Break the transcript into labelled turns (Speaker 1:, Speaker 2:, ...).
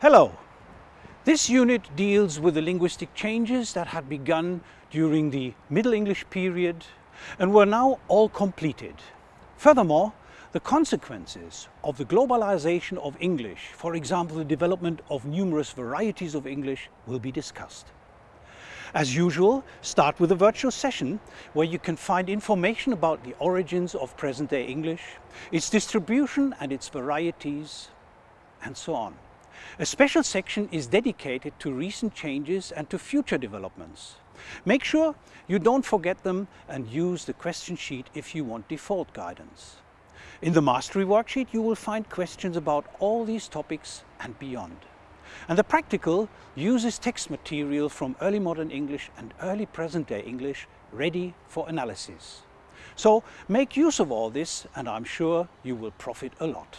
Speaker 1: Hello! This unit deals with the linguistic changes that had begun during the Middle English period and were now all completed. Furthermore, the consequences of the globalization of English, for example the development of numerous varieties of English, will be discussed. As usual, start with a virtual session where you can find information about the origins of present-day English, its distribution and its varieties, and so on. A special section is dedicated to recent changes and to future developments. Make sure you don't forget them and use the question sheet if you want default guidance. In the Mastery worksheet you will find questions about all these topics and beyond. And the practical uses text material from early modern English and early present-day English ready for analysis. So make use of all this and I'm sure you will profit a lot.